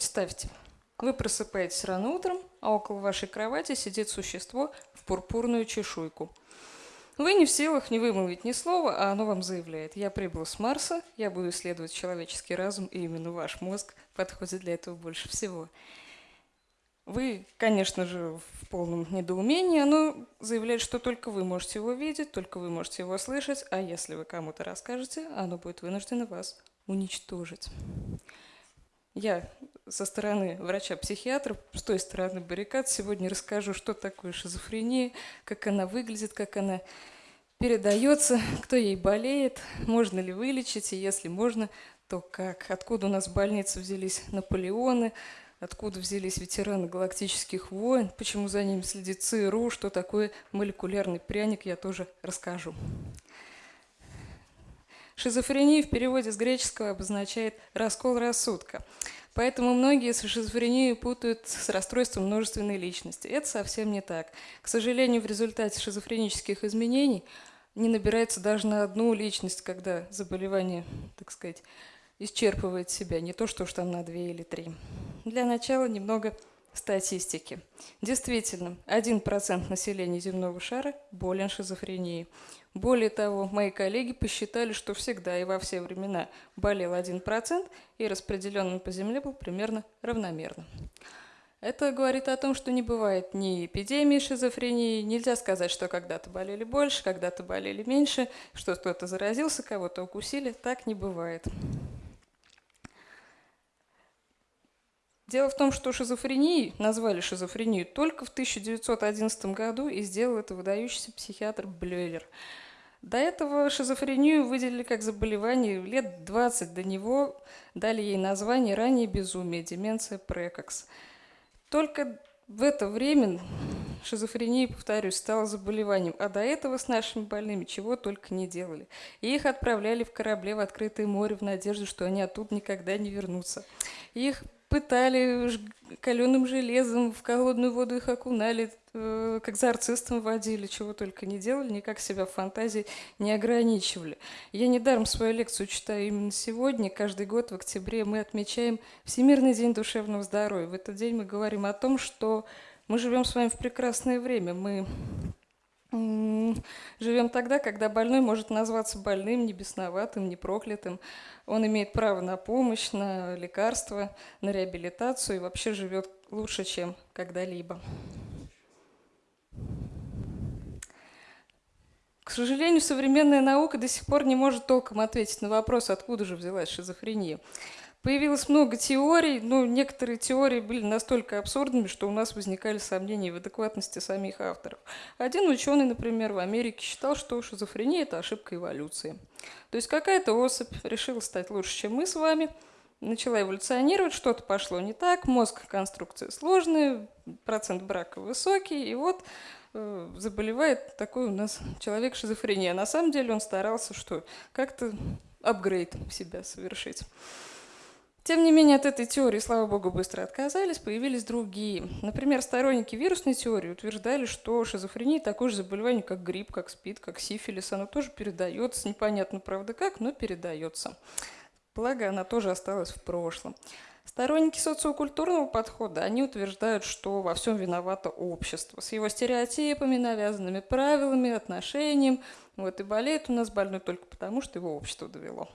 представьте, вы просыпаетесь рано утром, а около вашей кровати сидит существо в пурпурную чешуйку. Вы не в силах не вымолвить ни слова, а оно вам заявляет. Я прибыл с Марса, я буду исследовать человеческий разум, и именно ваш мозг подходит для этого больше всего. Вы, конечно же, в полном недоумении, оно заявляет, что только вы можете его видеть, только вы можете его слышать, а если вы кому-то расскажете, оно будет вынуждено вас уничтожить. Я со стороны врача-психиатра, с той стороны баррикад, сегодня расскажу, что такое шизофрения, как она выглядит, как она передается, кто ей болеет, можно ли вылечить, и если можно, то как. Откуда у нас в больнице взялись Наполеоны, откуда взялись ветераны галактических войн, почему за ними следит ЦРУ, что такое молекулярный пряник, я тоже расскажу. Шизофрения в переводе с греческого обозначает «раскол рассудка». Поэтому многие с шизофренией путают с расстройством множественной личности. Это совсем не так. К сожалению, в результате шизофренических изменений не набирается даже на одну личность, когда заболевание, так сказать, исчерпывает себя, не то что уж там на две или три. Для начала немного статистики. Действительно, 1% населения земного шара болен шизофренией. Более того, мои коллеги посчитали, что всегда и во все времена болел 1% и распределен он по Земле был примерно равномерно. Это говорит о том, что не бывает ни эпидемии шизофрении, нельзя сказать, что когда-то болели больше, когда-то болели меньше, что кто-то заразился, кого-то укусили, так не бывает. Дело в том, что шизофренией назвали шизофрению только в 1911 году и сделал это выдающийся психиатр Блюэлер. До этого шизофрению выделили как заболевание лет 20 до него, дали ей название ранее безумие, деменция прекокс. Только в это время шизофрения, повторюсь, стала заболеванием, а до этого с нашими больными чего только не делали. И их отправляли в корабле в открытое море в надежде, что они оттуда никогда не вернутся. Их пытали каленым железом, в холодную воду их окунали, э, как экзорцистом водили, чего только не делали, никак себя в фантазии не ограничивали. Я недаром свою лекцию читаю именно сегодня. Каждый год в октябре мы отмечаем Всемирный день душевного здоровья. В этот день мы говорим о том, что мы живем с вами в прекрасное время. Мы Живем тогда, когда больной может назваться больным, не бесноватым, не проклятым. Он имеет право на помощь, на лекарства, на реабилитацию и вообще живет лучше, чем когда-либо. К сожалению, современная наука до сих пор не может толком ответить на вопрос, откуда же взялась шизофрения. Появилось много теорий, но некоторые теории были настолько абсурдными, что у нас возникали сомнения в адекватности самих авторов. Один ученый, например, в Америке считал, что шизофрения – это ошибка эволюции. То есть какая-то особь решила стать лучше, чем мы с вами, начала эволюционировать, что-то пошло не так, мозг конструкция сложная, процент брака высокий, и вот э, заболевает такой у нас человек шизофрения. На самом деле он старался что? Как-то апгрейд себя совершить. Тем не менее, от этой теории, слава богу, быстро отказались, появились другие. Например, сторонники вирусной теории утверждали, что шизофрения такое же заболевание, как грипп, как СПИД, как сифилис. Оно тоже передается, непонятно, правда, как, но передается. Благо, она тоже осталась в прошлом. Сторонники социокультурного подхода, они утверждают, что во всем виновато общество с его стереотипами, навязанными правилами, отношением. Вот и болеет у нас больной только потому, что его общество довело.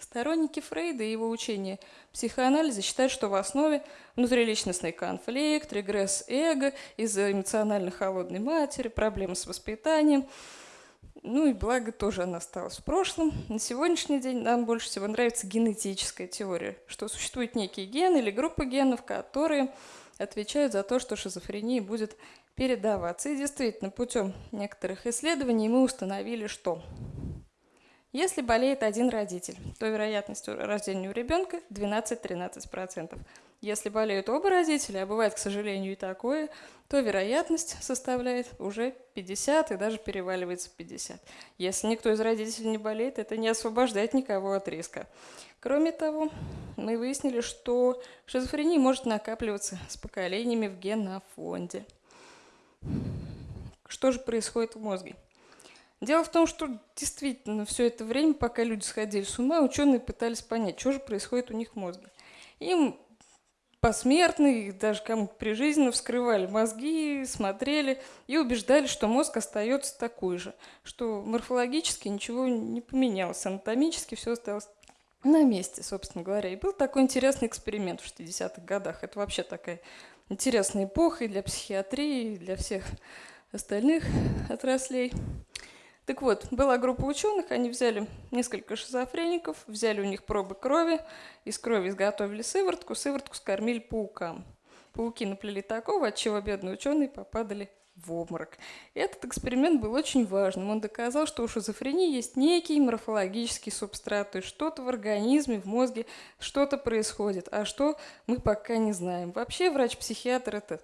Сторонники Фрейда и его учения психоанализа считают, что в основе внутриличностный конфликт, регресс эго из-за эмоционально холодной матери, проблемы с воспитанием. Ну и благо тоже она осталась в прошлом. На сегодняшний день нам больше всего нравится генетическая теория, что существует некий ген или группа генов, которые отвечают за то, что шизофрения будет передаваться. И действительно, путем некоторых исследований мы установили, что если болеет один родитель, то вероятность рождения у ребенка 12-13%. Если болеют оба родителя, а бывает, к сожалению, и такое, то вероятность составляет уже 50 и даже переваливается 50. Если никто из родителей не болеет, это не освобождает никого от риска. Кроме того, мы выяснили, что шизофрения может накапливаться с поколениями в генофонде. Что же происходит в мозге? Дело в том, что действительно все это время, пока люди сходили с ума, ученые пытались понять, что же происходит у них в мозге. Им посмертно, и даже кому-то прижизненно вскрывали мозги, смотрели и убеждали, что мозг остается такой же, что морфологически ничего не поменялось, анатомически все осталось на месте, собственно говоря. И был такой интересный эксперимент в 60-х годах. Это вообще такая интересная эпоха и для психиатрии, для всех остальных отраслей. Так вот, была группа ученых, они взяли несколько шизофреников, взяли у них пробы крови, из крови изготовили сыворотку, сыворотку скормили паукам. Пауки наплели такого, от чего бедные ученые попадали в обморок. Этот эксперимент был очень важным. Он доказал, что у шизофрении есть некий морфологический субстрат, то есть что-то в организме, в мозге, что-то происходит, а что мы пока не знаем. Вообще врач-психиатр – это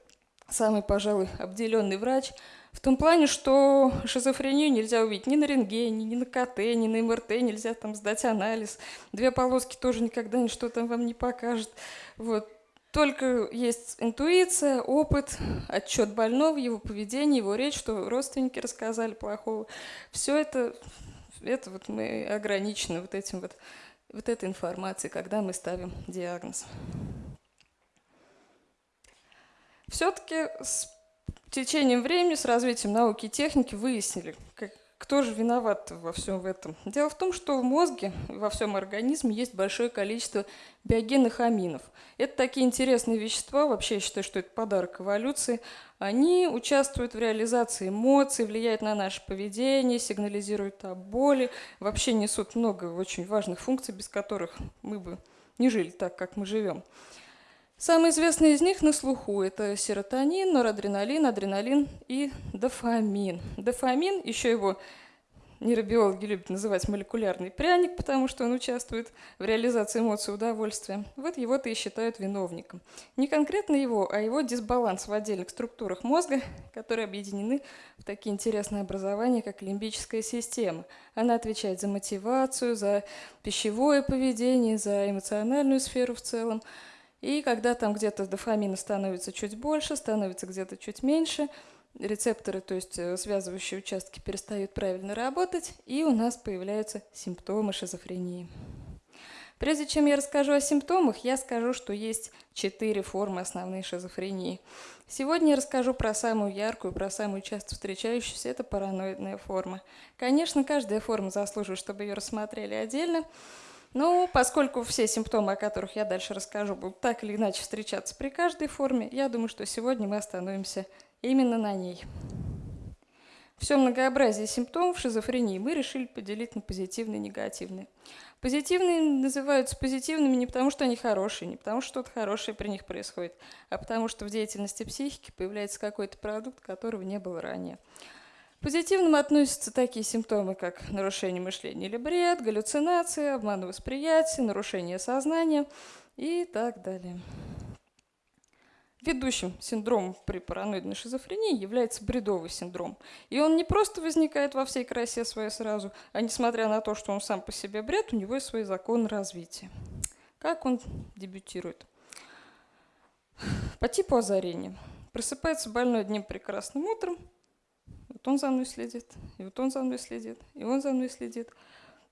самый, пожалуй, обделенный врач – в том плане, что шизофрению нельзя увидеть ни на рентгене, ни на КТ, ни на МРТ, нельзя там сдать анализ. Две полоски тоже никогда ничто там вам не покажет. Вот. Только есть интуиция, опыт, отчет больного, его поведение, его речь, что родственники рассказали плохого. Все это, это вот мы ограничены вот этим вот, вот этой информацией, когда мы ставим диагноз. Все-таки с течением времени, с развитием науки и техники выяснили, как, кто же виноват во всем этом. Дело в том, что в мозге, во всем организме есть большое количество биогенных аминов. Это такие интересные вещества, вообще я считаю, что это подарок эволюции. Они участвуют в реализации эмоций, влияют на наше поведение, сигнализируют о боли, вообще несут много очень важных функций, без которых мы бы не жили так, как мы живем. Самые известные из них на слуху – это серотонин, норадреналин, адреналин и дофамин. Дофамин, еще его нейробиологи любят называть молекулярный пряник, потому что он участвует в реализации эмоций удовольствия. Вот его-то и считают виновником. Не конкретно его, а его дисбаланс в отдельных структурах мозга, которые объединены в такие интересные образования, как лимбическая система. Она отвечает за мотивацию, за пищевое поведение, за эмоциональную сферу в целом. И когда там где-то дофамина становится чуть больше, становится где-то чуть меньше, рецепторы, то есть э, связывающие участки, перестают правильно работать, и у нас появляются симптомы шизофрении. Прежде чем я расскажу о симптомах, я скажу, что есть четыре формы основной шизофрении. Сегодня я расскажу про самую яркую, про самую часто встречающуюся, это параноидная форма. Конечно, каждая форма заслуживает, чтобы ее рассмотрели отдельно, ну, поскольку все симптомы, о которых я дальше расскажу, будут так или иначе встречаться при каждой форме, я думаю, что сегодня мы остановимся именно на ней. Все многообразие симптомов шизофрении мы решили поделить на позитивные и негативные. Позитивные называются позитивными не потому, что они хорошие, не потому, что что-то хорошее при них происходит, а потому, что в деятельности психики появляется какой-то продукт, которого не было ранее. Позитивным относятся такие симптомы, как нарушение мышления или бред, галлюцинации, обман восприятия, нарушение сознания и так далее. Ведущим синдромом при параноидной шизофрении является бредовый синдром. И он не просто возникает во всей красе своей сразу, а несмотря на то, что он сам по себе бред, у него есть свои законы развития. Как он дебютирует? По типу озарения. Просыпается больной одним прекрасным утром, вот он за мной следит, и вот он за мной следит, и он за мной следит.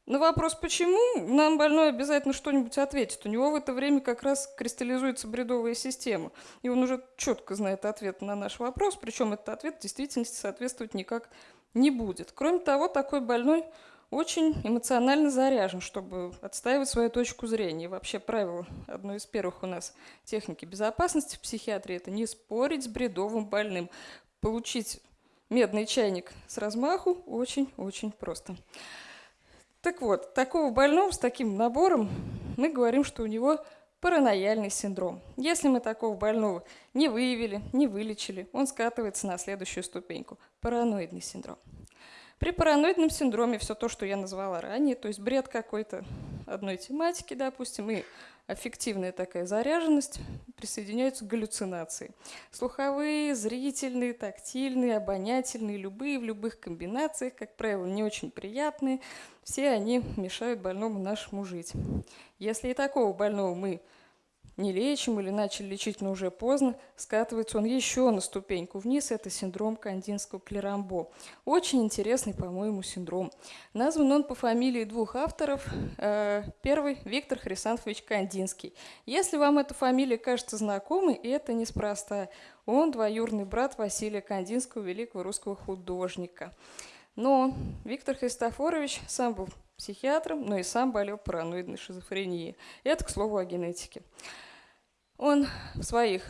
На вопрос, почему, нам больной обязательно что-нибудь ответит. У него в это время как раз кристаллизуется бредовая система. И он уже четко знает ответ на наш вопрос, причем этот ответ в действительности соответствовать никак не будет. Кроме того, такой больной очень эмоционально заряжен, чтобы отстаивать свою точку зрения. И вообще правило, одно из первых у нас техники безопасности в психиатрии – это не спорить с бредовым больным. Получить медный чайник с размаху очень-очень просто. Так вот, такого больного с таким набором мы говорим, что у него паранояльный синдром. Если мы такого больного не выявили, не вылечили, он скатывается на следующую ступеньку – параноидный синдром. При параноидном синдроме все то, что я назвала ранее, то есть бред какой-то одной тематики, допустим, и аффективная такая заряженность, присоединяются галлюцинации. Слуховые, зрительные, тактильные, обонятельные, любые в любых комбинациях, как правило, не очень приятные. Все они мешают больному нашему жить. Если и такого больного мы не лечим или начали лечить, но уже поздно, скатывается он еще на ступеньку вниз. Это синдром кандинского клерамбо. Очень интересный, по-моему, синдром. Назван он по фамилии двух авторов. Э, первый – Виктор Хрисанфович Кандинский. Если вам эта фамилия кажется знакомой, это неспроста. Он двоюродный брат Василия Кандинского, великого русского художника. Но Виктор Христофорович сам был психиатром, но и сам болел параноидной шизофренией. Это, к слову, о генетике. Он в своих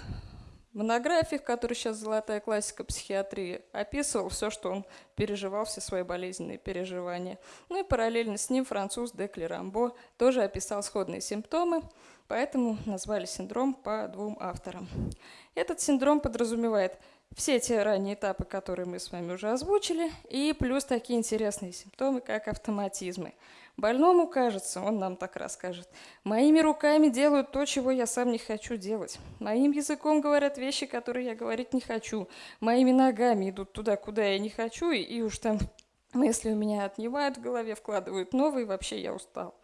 монографиях, которые сейчас золотая классика психиатрии, описывал все, что он переживал, все свои болезненные переживания. Ну и параллельно с ним француз де Клерамбо тоже описал сходные симптомы, поэтому назвали синдром по двум авторам. Этот синдром подразумевает все те ранние этапы, которые мы с вами уже озвучили, и плюс такие интересные симптомы, как автоматизмы. Больному кажется, он нам так расскажет, моими руками делают то, чего я сам не хочу делать. Моим языком говорят вещи, которые я говорить не хочу. Моими ногами идут туда, куда я не хочу, и, и уж там мысли у меня отнимают в голове, вкладывают новые, вообще я устал.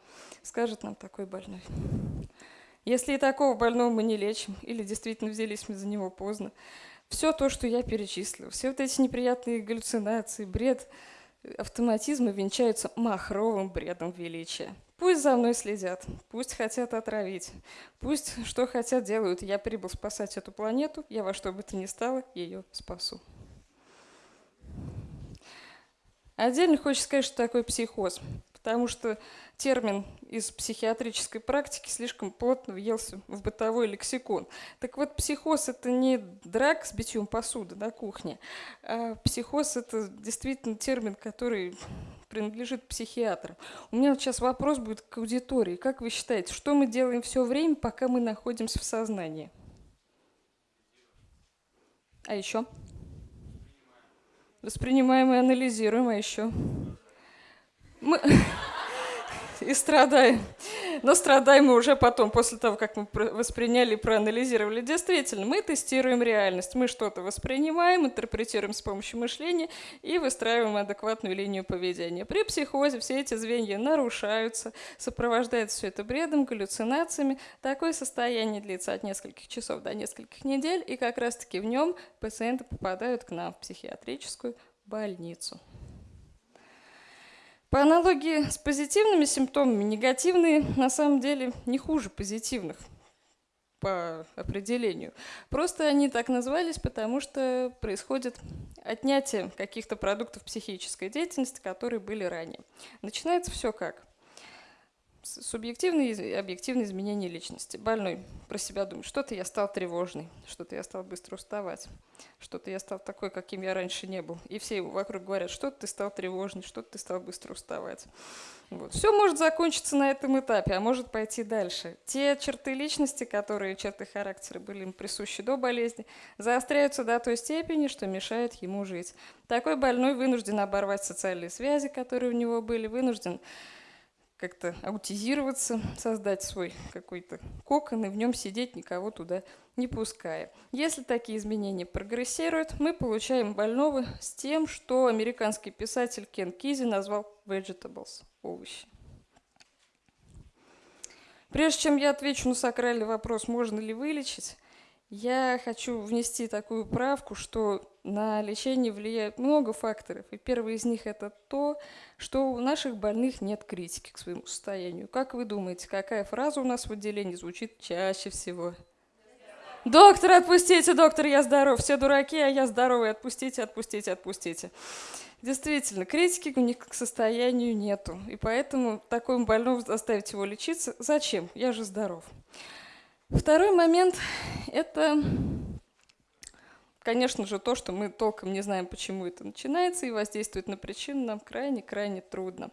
Скажет нам такой больной. Если и такого больного мы не лечим, или действительно взялись мы за него поздно, все то, что я перечислил, все вот эти неприятные галлюцинации, бред, автоматизмы венчаются махровым бредом величия. Пусть за мной следят, пусть хотят отравить, пусть что хотят делают. Я прибыл спасать эту планету, я во что бы то ни стало ее спасу. Отдельно хочется сказать, что такое психоз, потому что термин из психиатрической практики слишком плотно въелся в бытовой лексикон. Так вот, психоз – это не драк с битьем посуды на кухне. А психоз – это действительно термин, который принадлежит психиатрам. У меня сейчас вопрос будет к аудитории. Как вы считаете, что мы делаем все время, пока мы находимся в сознании? А еще? Воспринимаем и анализируем, а еще? Мы и страдаем. Но страдаем мы уже потом, после того, как мы восприняли и проанализировали. Действительно, мы тестируем реальность. Мы что-то воспринимаем, интерпретируем с помощью мышления и выстраиваем адекватную линию поведения. При психозе все эти звенья нарушаются, сопровождается все это бредом, галлюцинациями. Такое состояние длится от нескольких часов до нескольких недель, и как раз-таки в нем пациенты попадают к нам в психиатрическую больницу. По аналогии с позитивными симптомами, негативные на самом деле не хуже позитивных по определению. Просто они так назвались, потому что происходит отнятие каких-то продуктов психической деятельности, которые были ранее. Начинается все как? Субъективные и объективные изменения личности. Больной про себя думает, что-то я стал тревожный, что-то я стал быстро уставать, что-то я стал такой, каким я раньше не был. И все вокруг говорят, что-то ты стал тревожный, что-то ты стал быстро уставать. Вот. Все может закончиться на этом этапе, а может пойти дальше. Те черты личности, которые, черты характера были им присущи до болезни, заостряются до той степени, что мешают ему жить. Такой больной вынужден оборвать социальные связи, которые у него были, вынужден как-то аутизироваться, создать свой какой-то кокон и в нем сидеть, никого туда не пуская. Если такие изменения прогрессируют, мы получаем больного с тем, что американский писатель Кен Кизи назвал vegetables – овощи. Прежде чем я отвечу на сакральный вопрос, можно ли вылечить, я хочу внести такую правку, что на лечение влияет много факторов. И первый из них это то, что у наших больных нет критики к своему состоянию. Как вы думаете, какая фраза у нас в отделении звучит чаще всего? Доктор, отпустите, доктор, я здоров. Все дураки, а я здоровый. Отпустите, отпустите, отпустите. Действительно, критики у них к состоянию нету. И поэтому такому больному заставить его лечиться, зачем? Я же здоров. Второй момент – это Конечно же, то, что мы толком не знаем, почему это начинается и воздействует на причину, нам крайне-крайне трудно.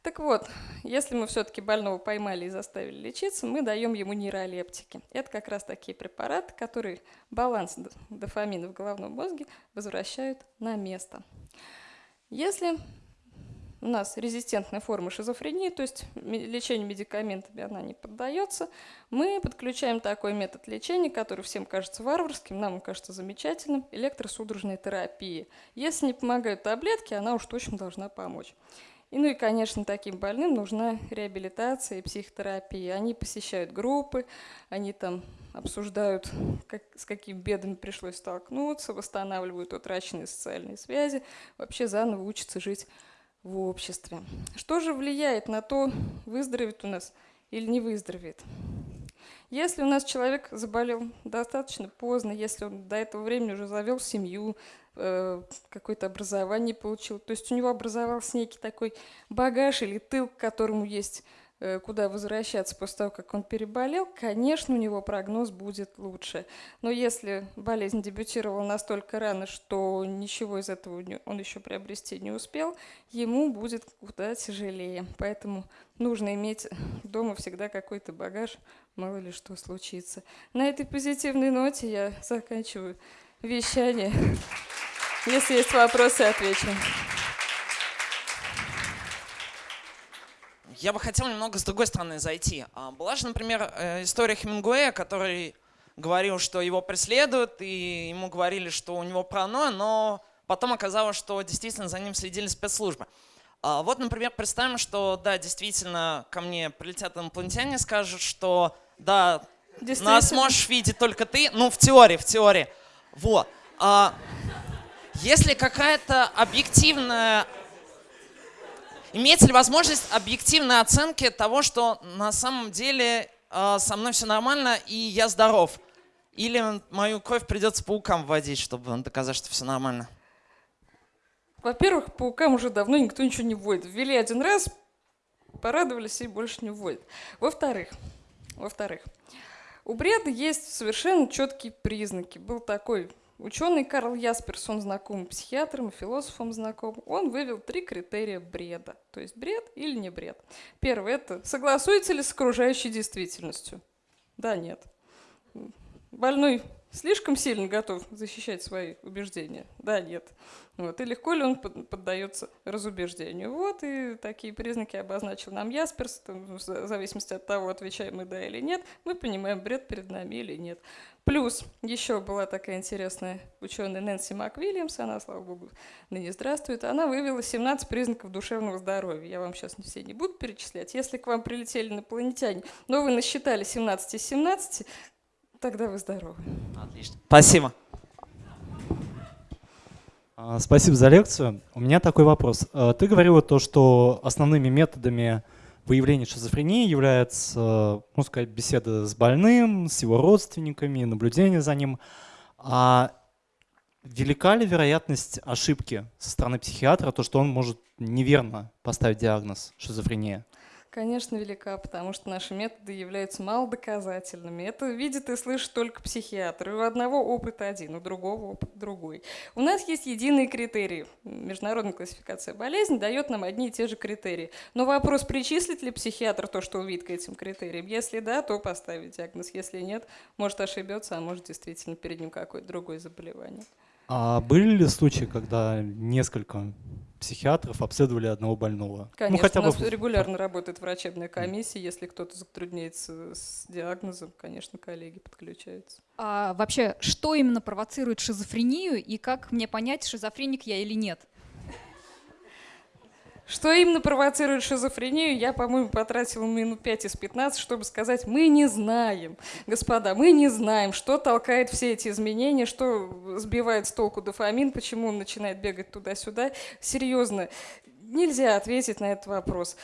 Так вот, если мы все-таки больного поймали и заставили лечиться, мы даем ему нейролептики. Это как раз такие препараты, которые баланс дофамина в головном мозге возвращают на место. Если у нас резистентная форма шизофрении, то есть лечению медикаментами она не поддается, мы подключаем такой метод лечения, который всем кажется варварским, нам кажется замечательным, электросудорожной терапии. Если не помогают таблетки, она уж точно должна помочь. И, ну и, конечно, таким больным нужна реабилитация и психотерапия. Они посещают группы, они там обсуждают, как, с какими бедами пришлось столкнуться, восстанавливают утраченные социальные связи, вообще заново учатся жить в обществе. Что же влияет на то, выздоровеет у нас или не выздоровеет? Если у нас человек заболел достаточно поздно, если он до этого времени уже завел семью, э, какое-то образование получил, то есть у него образовался некий такой багаж или тыл, к которому есть куда возвращаться после того, как он переболел, конечно, у него прогноз будет лучше. Но если болезнь дебютировала настолько рано, что ничего из этого он еще приобрести не успел, ему будет куда тяжелее. Поэтому нужно иметь дома всегда какой-то багаж, мало ли что случится. На этой позитивной ноте я заканчиваю вещание. Если есть вопросы, отвечу. Я бы хотел немного с другой стороны зайти. А, была же, например, э, история Хемингуэя, который говорил, что его преследуют, и ему говорили, что у него паранойя, но потом оказалось, что действительно за ним следили спецслужбы. А, вот, например, представим, что, да, действительно, ко мне прилетят инопланетяне и скажут, что, да, нас можешь видеть только ты, ну, в теории, в теории. Вот. А, если какая-то объективная Имеется ли возможность объективной оценки того, что на самом деле э, со мной все нормально и я здоров? Или мою кровь придется паукам вводить, чтобы доказать, что все нормально? Во-первых, паукам уже давно никто ничего не вводит. Ввели один раз, порадовались и больше не вводят. Во-вторых, во-вторых, у бреда есть совершенно четкие признаки. Был такой Ученый Карл Ясперс, он знаком психиатром философом знаком, он вывел три критерия бреда. То есть бред или не бред. Первый – это согласуется ли с окружающей действительностью? Да, нет. Больной слишком сильно готов защищать свои убеждения? Да, нет. Вот. И легко ли он поддается разубеждению? Вот, и такие признаки обозначил нам Ясперс, в зависимости от того, отвечаем мы да или нет, мы понимаем, бред перед нами или нет. Плюс еще была такая интересная ученая Нэнси МакВильямс, она, слава богу, ныне здравствует, она вывела 17 признаков душевного здоровья. Я вам сейчас все не буду перечислять. Если к вам прилетели инопланетяне, но вы насчитали 17 из 17, тогда вы здоровы. Отлично. Спасибо. А, спасибо за лекцию. У меня такой вопрос. А, ты говорила то, что основными методами выявления шизофрении является, ну сказать, беседа с больным, с его родственниками, наблюдение за ним. А велика ли вероятность ошибки со стороны психиатра, то, что он может неверно поставить диагноз шизофрения? Конечно, велика, потому что наши методы являются малодоказательными. Это видит и слышит только психиатр. У одного опыт один, у другого опыт другой. У нас есть единые критерии. Международная классификация болезней дает нам одни и те же критерии. Но вопрос, причислит ли психиатр то, что увидит к этим критериям? Если да, то поставить диагноз. Если нет, может ошибется, а может действительно перед ним какое-то другое заболевание. А были ли случаи, когда несколько психиатров обследовали одного больного? Ну, Конечно, ну, хотя бы... у нас регулярно работает врачебная комиссия. Если кто-то затрудняется с диагнозом, конечно, коллеги подключаются. А вообще, что именно провоцирует шизофрению и как мне понять, шизофреник я или нет? Что именно провоцирует шизофрению, я, по-моему, потратила минут 5 из 15, чтобы сказать, мы не знаем, господа, мы не знаем, что толкает все эти изменения, что сбивает с толку дофамин, почему он начинает бегать туда-сюда. Серьезно, нельзя ответить на этот вопрос.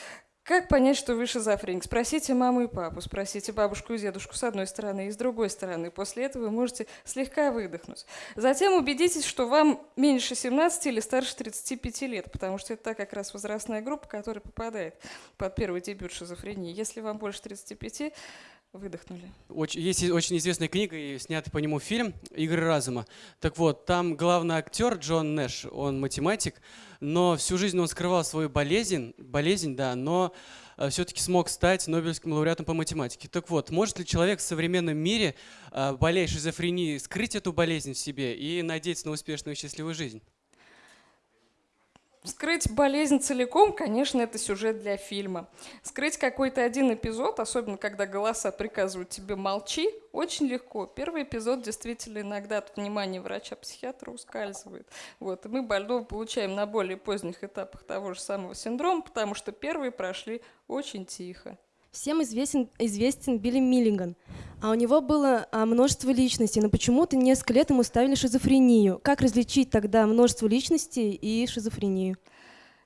Как понять, что вы шизофреник? Спросите маму и папу, спросите бабушку и дедушку с одной стороны и с другой стороны. После этого вы можете слегка выдохнуть. Затем убедитесь, что вам меньше 17 или старше 35 лет, потому что это та как раз возрастная группа, которая попадает под первый дебют шизофрении. Если вам больше 35, выдохнули. Очень, есть очень известная книга и снятый по нему фильм «Игры разума». Так вот, там главный актер Джон Нэш, он математик, но всю жизнь он скрывал свою болезнь, болезнь, да, но э, все-таки смог стать Нобелевским лауреатом по математике. Так вот, может ли человек в современном мире, э, болея шизофренией, скрыть эту болезнь в себе и надеяться на успешную и счастливую жизнь? Скрыть болезнь целиком, конечно, это сюжет для фильма. Скрыть какой-то один эпизод, особенно когда голоса приказывают тебе молчи, очень легко. Первый эпизод действительно иногда от внимания врача-психиатра ускальзывает. Вот. И мы больного получаем на более поздних этапах того же самого синдрома, потому что первые прошли очень тихо. Всем известен, известен Билли Миллиган. А у него было а, множество личностей, но почему-то несколько лет ему ставили шизофрению. Как различить тогда множество личностей и шизофрению?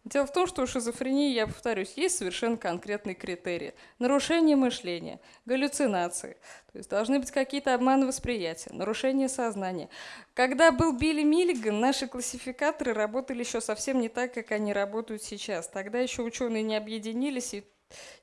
Дело в том, что у шизофрении, я повторюсь, есть совершенно конкретные критерии. Нарушение мышления, галлюцинации, то есть должны быть какие-то обманы восприятия, нарушение сознания. Когда был Билли Миллиган, наши классификаторы работали еще совсем не так, как они работают сейчас. Тогда еще ученые не объединились и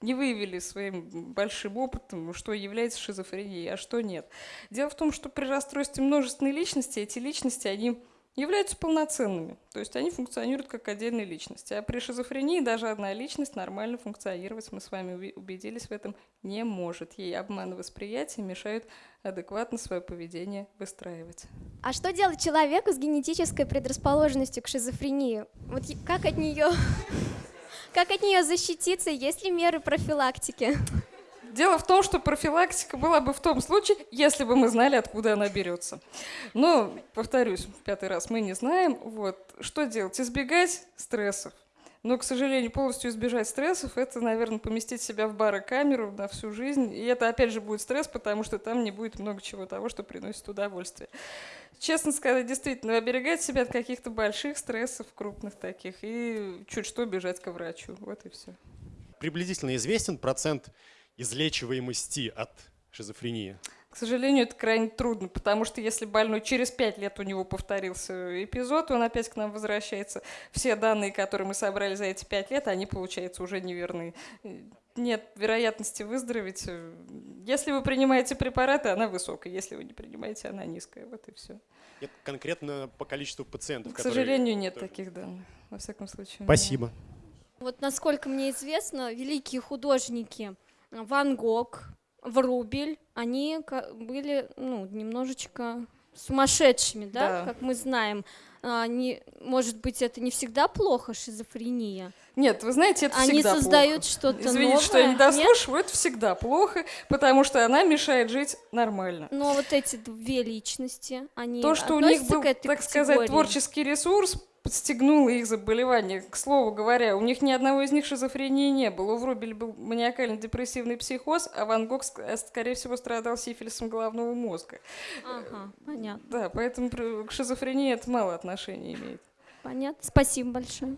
не выявили своим большим опытом, что является шизофренией, а что нет. Дело в том, что при расстройстве множественной личности эти личности, они являются полноценными, то есть они функционируют как отдельные личности. А при шизофрении даже одна личность нормально функционировать, мы с вами убедились в этом, не может. Ей обманы восприятия мешают адекватно свое поведение выстраивать. А что делать человеку с генетической предрасположенностью к шизофрении? Вот как от нее как от нее защититься? Есть ли меры профилактики? Дело в том, что профилактика была бы в том случае, если бы мы знали, откуда она берется. Но, повторюсь, пятый раз мы не знаем. Вот. Что делать? Избегать стрессов. Но, к сожалению, полностью избежать стрессов, это, наверное, поместить себя в барокамеру на всю жизнь. И это, опять же, будет стресс, потому что там не будет много чего того, что приносит удовольствие. Честно сказать, действительно, оберегать себя от каких-то больших стрессов, крупных таких, и чуть что бежать к врачу. Вот и все. Приблизительно известен процент излечиваемости от шизофрении? К сожалению, это крайне трудно, потому что если больной через пять лет у него повторился эпизод, он опять к нам возвращается. Все данные, которые мы собрали за эти пять лет, они, получается, уже неверны. Нет вероятности выздороветь. Если вы принимаете препараты, она высокая. Если вы не принимаете, она низкая. Вот и все. Нет конкретно по количеству пациентов? К сожалению, нет тоже... таких данных. Во всяком случае. Спасибо. Вот насколько мне известно, великие художники Ван Гог, Врубель, они были ну, немножечко сумасшедшими, да, да. как мы знаем. Они, может быть, это не всегда плохо, шизофрения. Нет, вы знаете, это Они всегда создают что-то Извините, новое. что я не дослушиваю, Нет? это всегда плохо, потому что она мешает жить нормально. Но вот эти две личности, они То, что у них был, так категории. сказать, творческий ресурс, подстегнуло их заболевание. К слову говоря, у них ни одного из них шизофрении не было. У Врубель был маниакально-депрессивный психоз, а Ван Гог, э, скорее всего, страдал сифилисом головного мозга. Ага, понятно. Да, поэтому к шизофрении это мало отношения имеет. Понятно. Спасибо большое.